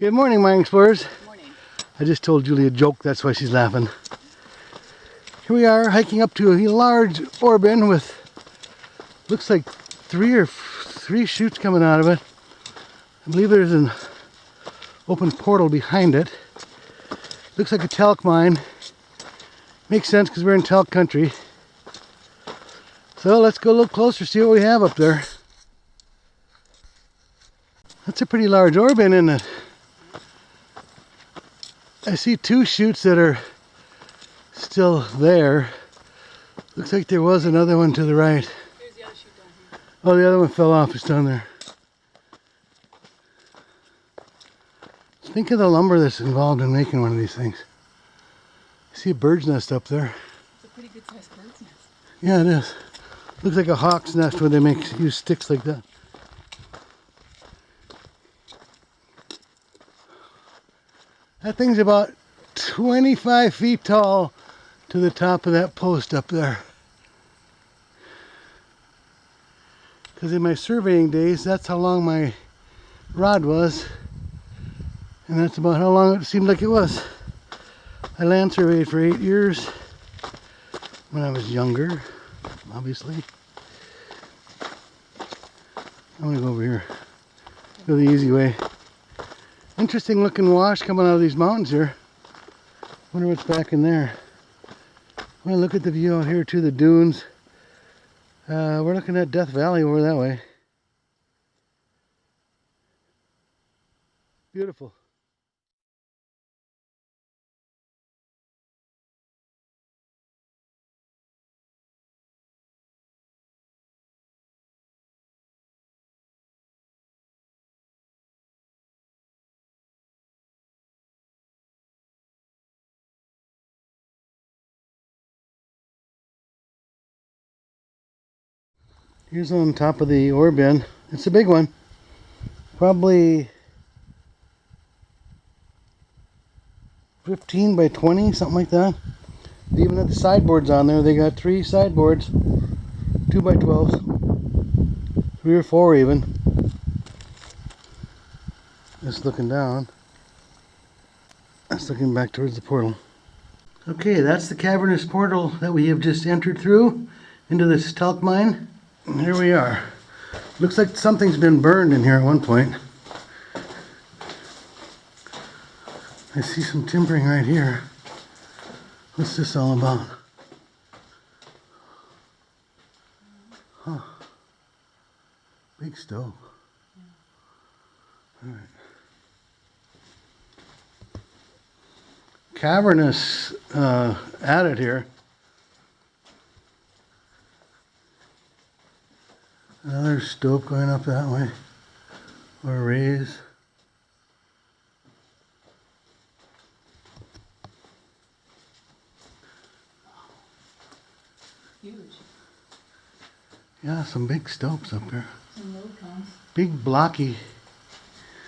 Good morning, mine explorers. Morning. I just told Julie a joke, that's why she's laughing. Here we are hiking up to a large ore bin with looks like three or three chutes coming out of it. I believe there's an open portal behind it. Looks like a talc mine. Makes sense because we're in talc country. So let's go a little closer, see what we have up there. That's a pretty large ore bin, isn't it? I see two shoots that are still there. Looks like there was another one to the right. The other chute down here. Oh, the other one fell off. It's down there. Think of the lumber that's involved in making one of these things. I see a bird's nest up there. It's a pretty good sized bird's nest. Yeah, it is. Looks like a hawk's nest where they make use sticks like that. That thing's about 25 feet tall to the top of that post up there. Because in my surveying days, that's how long my rod was. And that's about how long it seemed like it was. I land surveyed for eight years when I was younger, obviously. I'm gonna go over here. Go the easy way. Interesting looking wash coming out of these mountains here. Wonder what's back in there. Well, look at the view out here to the dunes. Uh, we're looking at Death Valley over that way. Beautiful. Here's on top of the ore bin. It's a big one. Probably 15 by 20, something like that. They even have the sideboards on there. They got three sideboards, 2 by 12s, three or four even. Just looking down. That's looking back towards the portal. Okay, that's the cavernous portal that we have just entered through into this talc mine. Here we are. Looks like something's been burned in here at one point. I see some timbering right here. What's this all about? Huh. Big stove. All right. Cavernous uh, added here. Another stope going up that way, or raise. Huge. Yeah, some big stopes up there. Some load cones. Big blocky.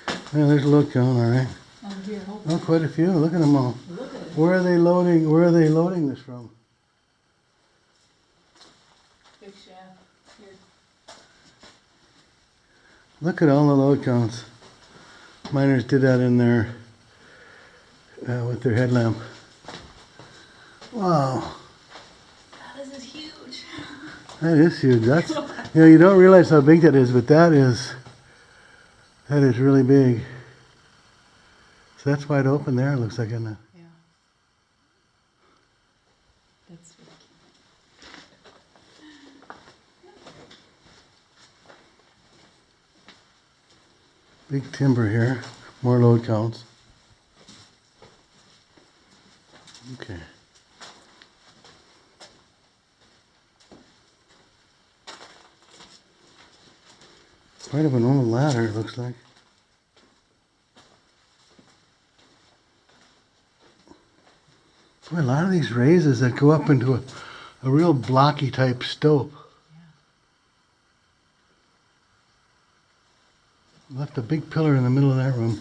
Yeah, there's a load cone, all right. Oh, here, Oh, quite a few. Look at them all. Look at. Where are they loading? Where are they loading this from? Big shaft. Here. Look at all the load cones. Miners did that in their uh, with their headlamp. Wow, this is huge. that is huge. That's you know you don't realize how big that is, but that is that is really big. So that's wide open there. It looks like in the Yeah. That's really big timber here. More load counts. Okay. Quite of an old ladder, it looks like. Boy, a lot of these raises that go up into a, a real blocky type stope. Left a big pillar in the middle of that room.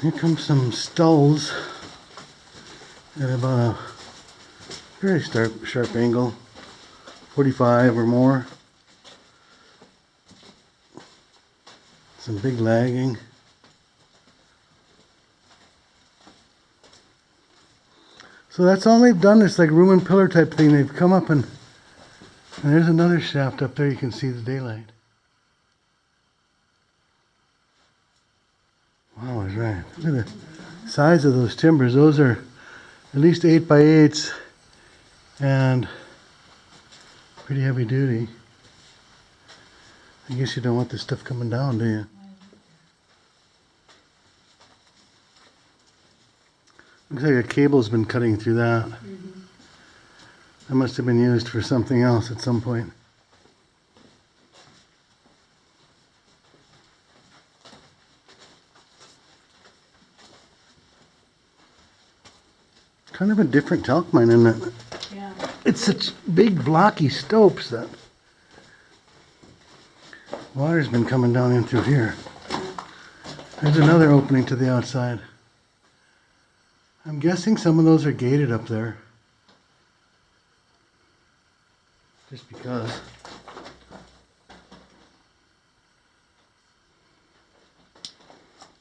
Here comes some stalls at about a very sharp, sharp angle, 45 or more. Some big lagging. So that's all they've done, this like room and pillar type thing. They've come up and, and there's another shaft up there. You can see the daylight. Wow, I was right. Look at the size of those timbers. Those are at least eight by eights and pretty heavy duty. I guess you don't want this stuff coming down, do you? Looks like a cable's been cutting through that. Mm-hmm. That must have been used for something else at some point. Kind of a different talc mine, isn't it? Yeah. It's such big blocky stopes that water's been coming down in through here. There's another opening to the outside. I'm guessing some of those are gated up there. Just because.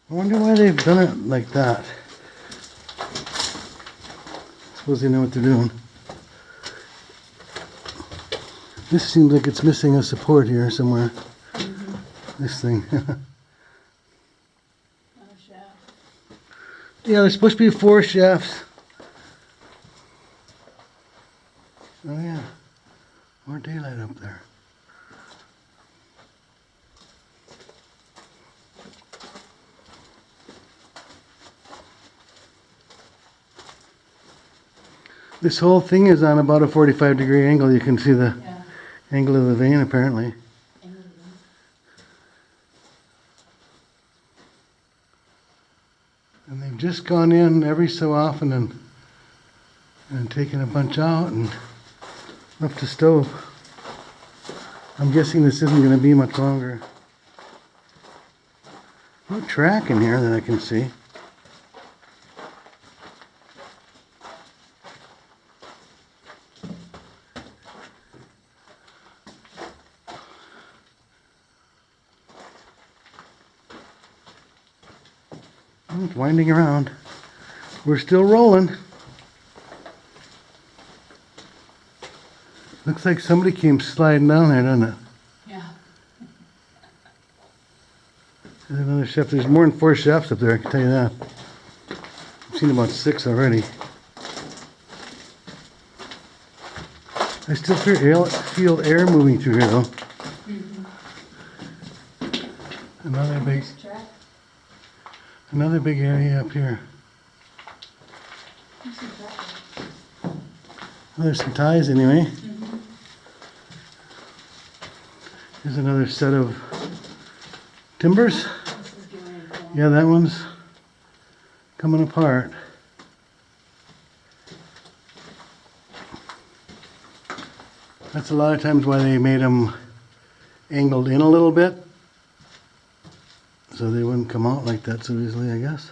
I wonder why they've done it like that. Suppose they know what they're doing. This seems like it's missing a support here somewhere. Mm-hmm. This thing. Shaft. yeah, there's supposed to be four shafts. Oh yeah. More daylight up there. This whole thing is on about a 45 degree angle. You can see the Yeah. angle of the vein apparently. And they've just gone in every so often and and taken a bunch out and left the stope. I'm guessing this isn't going to be much longer. No track in here that I can see. Winding around. We're still rolling. Looks like somebody came sliding down there, doesn't it? Yeah. There's another shaft. There's more than four shafts up there, I can tell you that. I've seen about six already. I still feel air, feel air moving through here though. Mm-hmm. Another big, Nice track. Another big area up here. Well, there's some ties anyway. Here's another set of timbers. Yeah, that one's coming apart. That's a lot of times why they made them angled in a little bit. So they wouldn't come out like that so easily, I guess.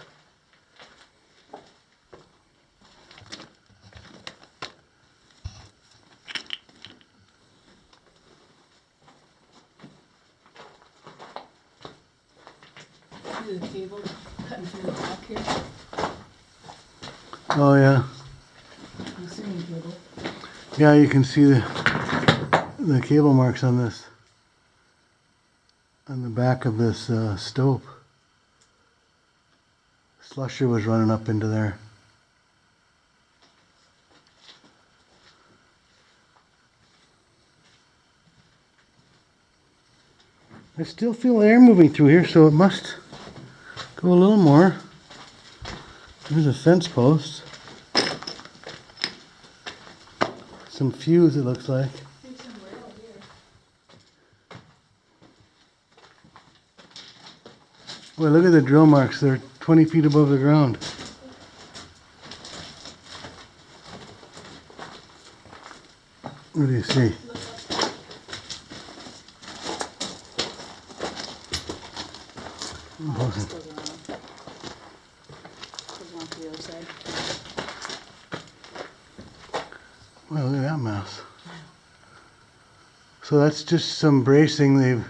The cable cutting through the back here? Oh yeah, I'm cable. yeah, you can see the the cable marks on this on the back of this uh, stope. Slusher was running up into there. I still feel air moving through here, so it must go a little more. There's a fence post. Some fuse, it looks like. There's some rail here. Well, look at the drill marks. They're 20 feet above the ground. What do you see? Side. Well, look at that mess. So that's just some bracing they've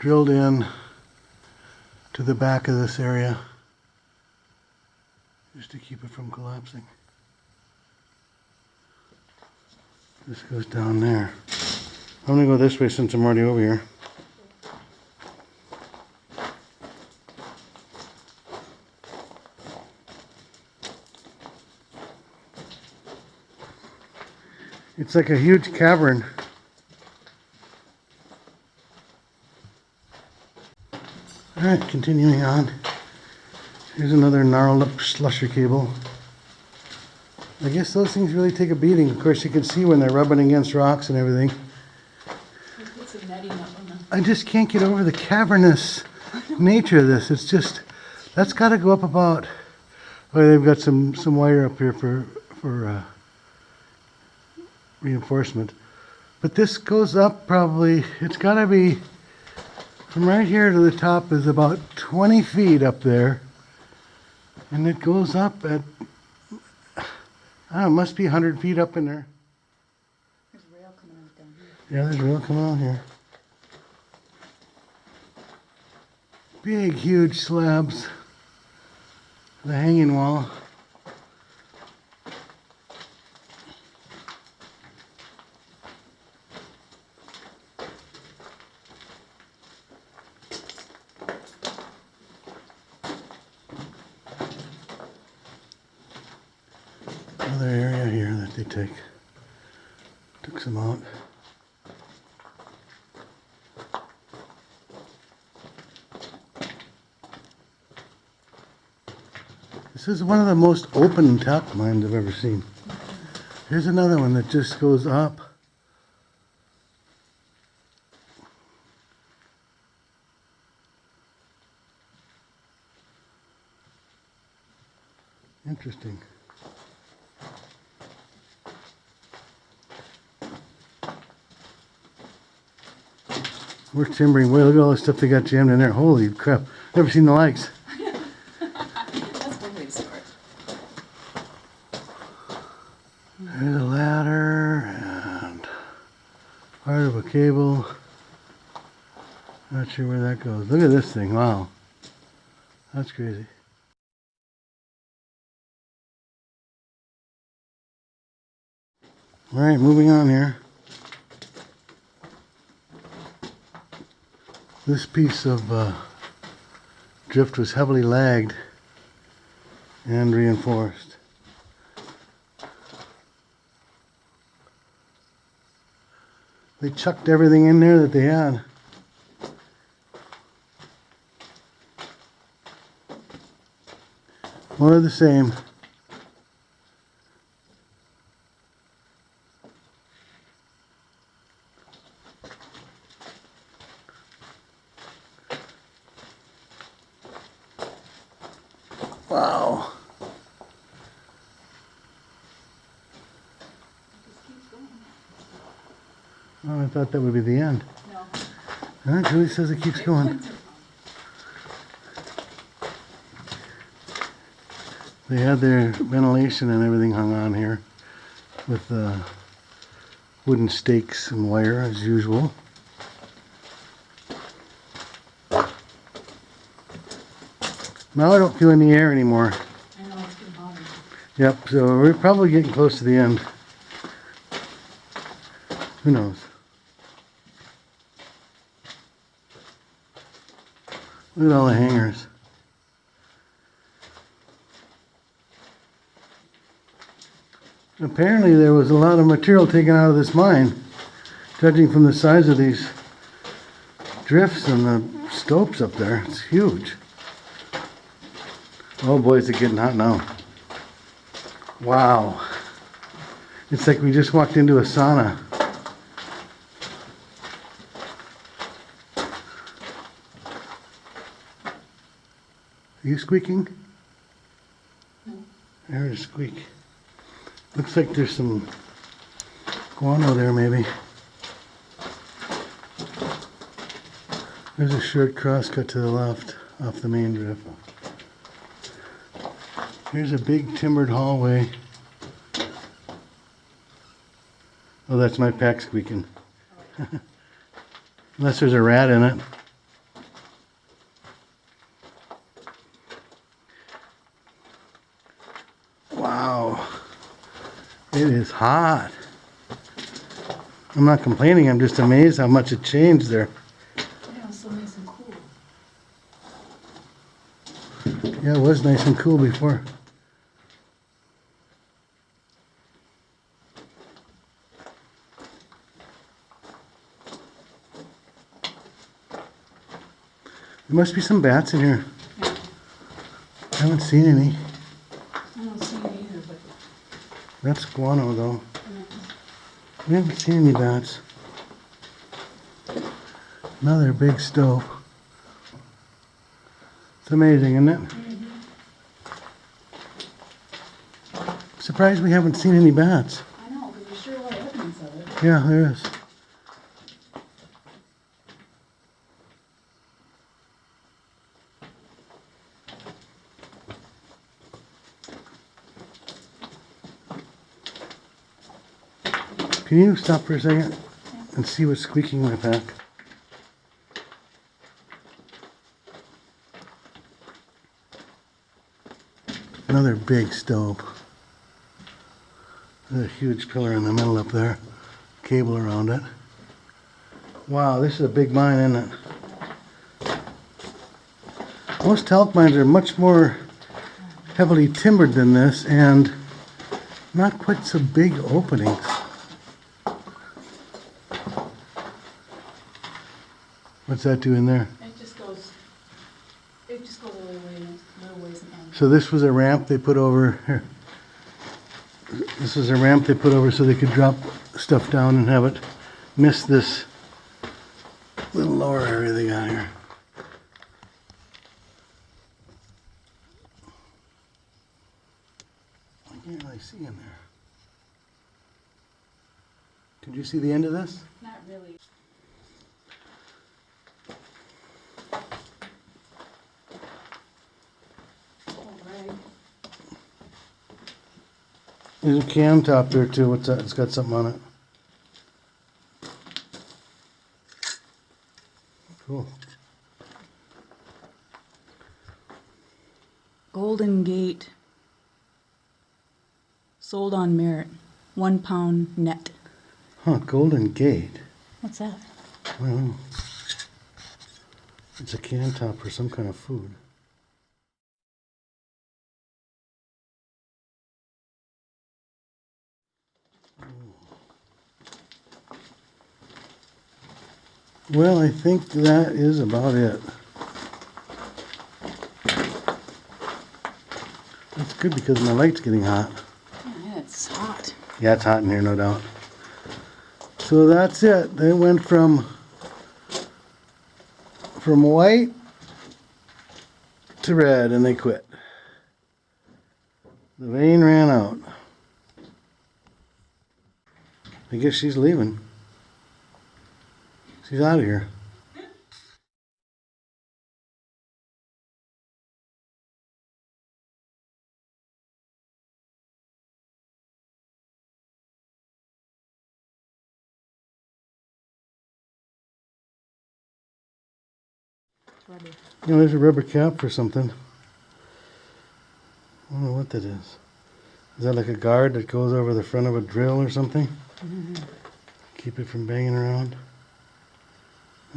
drilled in to the back of this area just to keep it from collapsing. This goes down there. I'm gonna go this way since I'm already over here. It's like a huge cavern. Alright, continuing on. Here's another gnarled up slusher cable. I guess those things really take a beating. Of course, you can see when they're rubbing against rocks and everything. We put some netting up on them. I just can't get over the cavernous nature of this. It's just, that's got to go up about. Oh, they've got some some wire up here for for uh, reinforcement, but this goes up probably. It's got to be from right here to the top is about 20 feet up there, and it goes up at. I don't know, it must be 100 feet up in there. There's rail coming out down here. Yeah, there's rail coming out here. Big, huge slabs. The hanging wall. Another area here that they take. Took some out. This is one of the most open talc mines I've ever seen. Here's another one that just goes up. Interesting. We're timbering. Wait, look at all the stuff they got jammed in there. Holy crap. Never seen the likes. That's one way to start. There's a ladder and part of a cable. Not sure where that goes. Look at this thing. Wow. That's crazy. All right, moving on here. This piece of uh, drift was heavily lagged and reinforced. They chucked everything in there that they had. More of the same. Thought that would be the end. No. Huh? Julie says it keeps going. They had their ventilation and everything hung on here with uh, wooden stakes and wire as usual. Now I don't feel any air anymore. I know it's getting hotter. Yep, so we're probably getting close to the end. Who knows? Look at all the hangers. Apparently there was a lot of material taken out of this mine, judging from the size of these drifts and the stopes up there. It's huge. Oh boy, is it getting hot now. Wow. It's like we just walked into a sauna. Are you squeaking? No. I heard a squeak. Looks like there's some guano there maybe. There's a short crosscut to the left off the main drift. Here's a big timbered hallway. Oh, that's my pack squeaking. Unless there's a rat in it. Wow. It is hot. I'm not complaining, I'm just amazed how much it changed there. Yeah, so nice and cool. Yeah, it was nice and cool before. There must be some bats in here. I haven't seen any. I don't see it either, but That's guano though. We haven't seen any bats. Another big stope. It's amazing, isn't it? Surprised we haven't seen any bats. I know, because there's sure a lot of evidence of it. Yeah, there is. Can you stop for a second and see what's squeaking in my pack? Another big stope. There's a huge pillar in the middle up there cable around it. Wow, this is a big mine, isn't it? Most talc mines are much more heavily timbered than this and not quite so big openings. What's that doing there? It just goes, it just goes a little way, little ways and ends. So this was a ramp they put over here. This is a ramp they put over so they could drop stuff down and have it miss this little lower area they got here. I can't really see in there. Could you see the end of this? Not really. Oh, right. There's a cam top there too. What's that? It's got something on it. Cool. Golden Gate. Sold on merit. One pound net. Huh, Golden Gate. What's that? I don't know. It's a can top for some kind of food. Well, I think that is about it. That's good because my light's getting hot. Yeah, it's hot. Yeah, it's hot in here, no doubt. So that's it. They went from from white to red and they quit. The vein ran out. I guess she's leaving. She's out of here. Rubber. You know, there's a rubber cap for something. I don't know what that is. Is that like a guard that goes over the front of a drill or something? Mm-hmm. Keep it from banging around?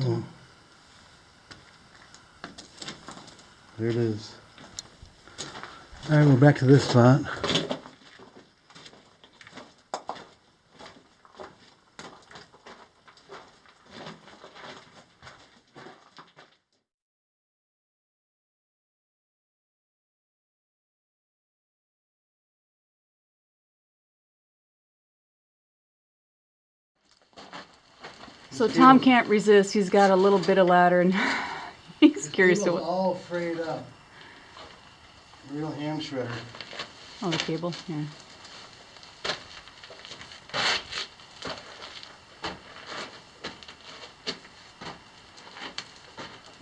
Oh. There it is. Alright, we're back to this spot. So Tom can't resist. He's got a little bit of ladder and he's curious to what. all frayed up. Real hand shredder. Oh, the cable. Yeah.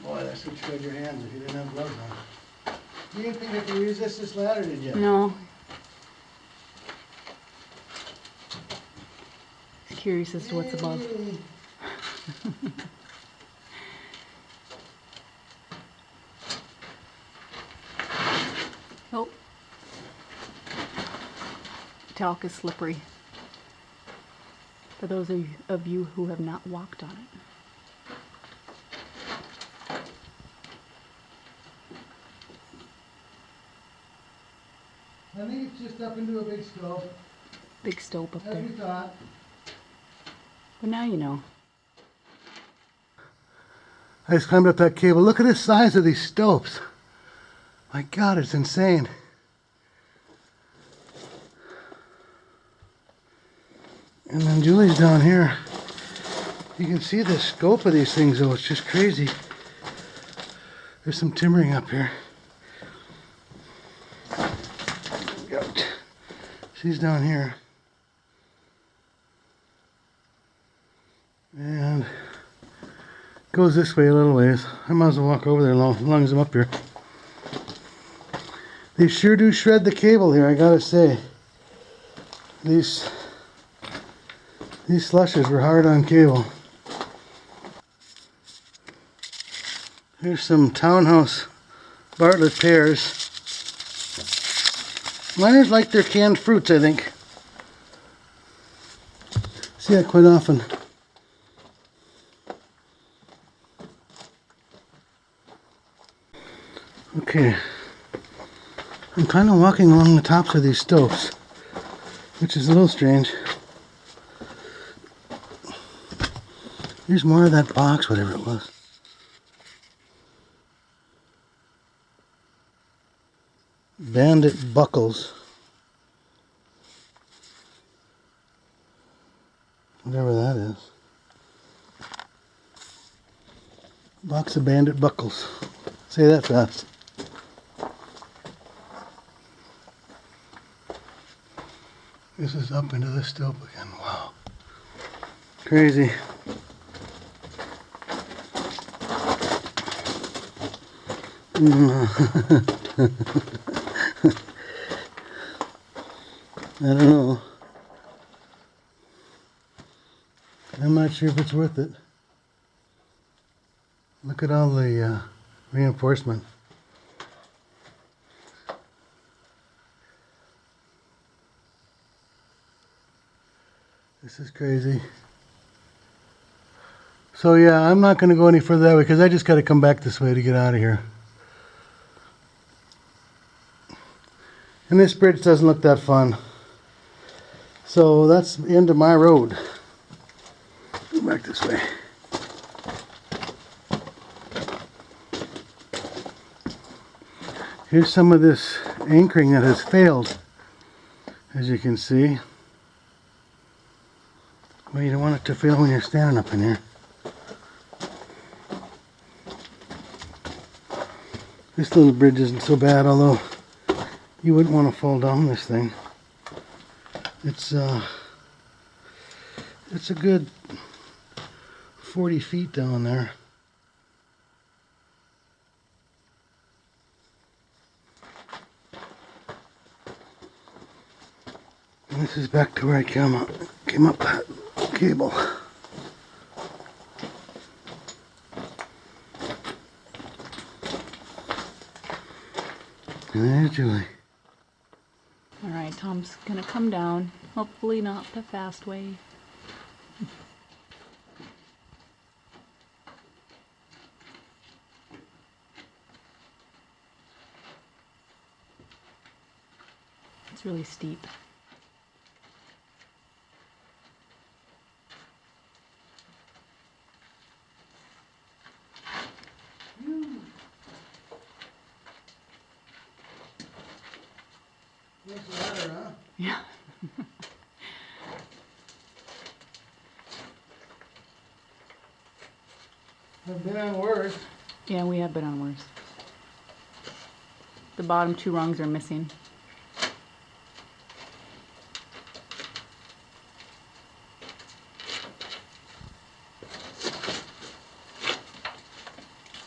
Boy, that's what shred your hands if you didn't have gloves on. You didn't think I could resist this ladder, did you? No. Curious as to what's above. Oh, talc is slippery. For those of you, who have not walked on it. I think it's just up into a big stope, Big stope up as there. But now you know. I just climbed up that cable. Look at the size of these stopes. My God, it's insane. And then Julie's down here. You can see the scope of these things though, it's just crazy. There's some timbering up here. She's down here. Goes this way a little ways. I might as well walk over there as long as I'm up here. They sure do shred the cable here, I gotta say. These these slushes were hard on cable. Here's some townhouse Bartlett pears. Miners like their canned fruits, I think. See that quite often. Okay. I'm kind of walking along the tops of these stopes, which is a little strange. Here's more of that box, whatever it was. Bandit buckles. Whatever that is. Box of bandit buckles. Say that fast. This is up into the stope again. Wow. Crazy. I don't know. I'm not sure if it's worth it. Look at all the uh, reinforcement. This is crazy. So yeah, I'm not going to go any further that way because I just got to come back this way to get out of here. And this bridge doesn't look that fun. So that's the end of my road. Go back this way. Here's some of this anchoring that has failed, as you can see. Well, you don't want it to fail when you're standing up in here. This little bridge isn't so bad, although you wouldn't want to fall down this thing. It's uh, it's a good 40 feet down there. This is back to where I came up, came up that cable. Julie. All right, Tom's gonna come down. Hopefully not the fast way. It's really steep. Yeah. I've been on worse. Yeah, we have been on worse. The bottom two rungs are missing.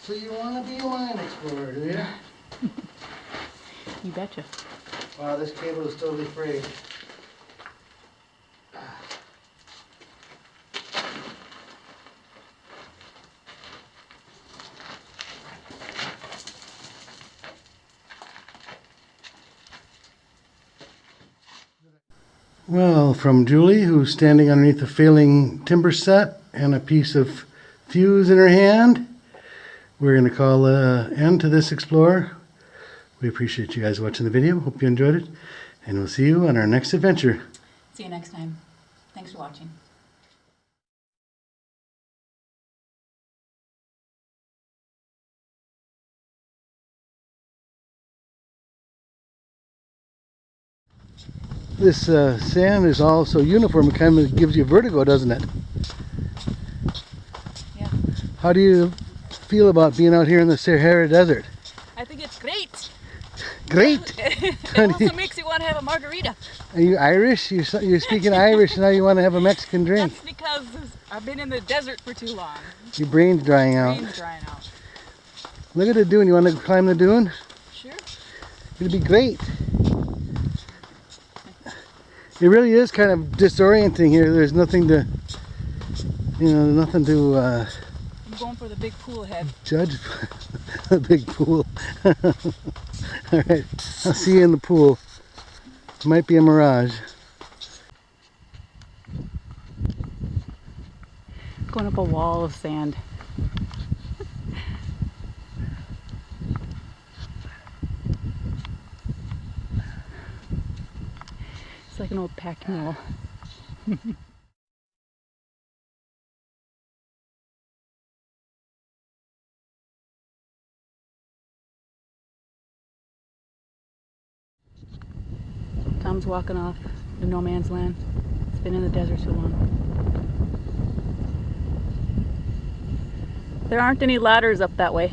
So you want to be a line explorer, do you? You betcha. Wow, this cable is totally frayed. Well, from Julie, who's standing underneath a failing timber set and a piece of fuse in her hand, we're going to call uh, an end to this Explorer. We appreciate you guys watching the video. Hope you enjoyed it. And we'll see you on our next adventure. See you next time. Thanks for watching. This uh, sand is all so uniform, it kind of gives you vertigo, doesn't it? Yeah. How do you feel about being out here in the Sahara Desert? I think it's great. Great! it also makes you want to have a margarita. Are you Irish? You're, you're speaking Irish now you want to have a Mexican drink. That's because I've been in the desert for too long. Your brain's drying out. Brain's drying out. Look at the dune. You want to climb the dune? Sure. It'd be great. It really is kind of disorienting here. There's nothing to, you know, nothing to uh, I'm going for the big pool head. judge. a big pool. All right, I'll see you in the pool. Might be a mirage. Going up a wall of sand. Like an old pack mule. Tom's walking off the no man's land. It's been in the desert so long. There aren't any ladders up that way.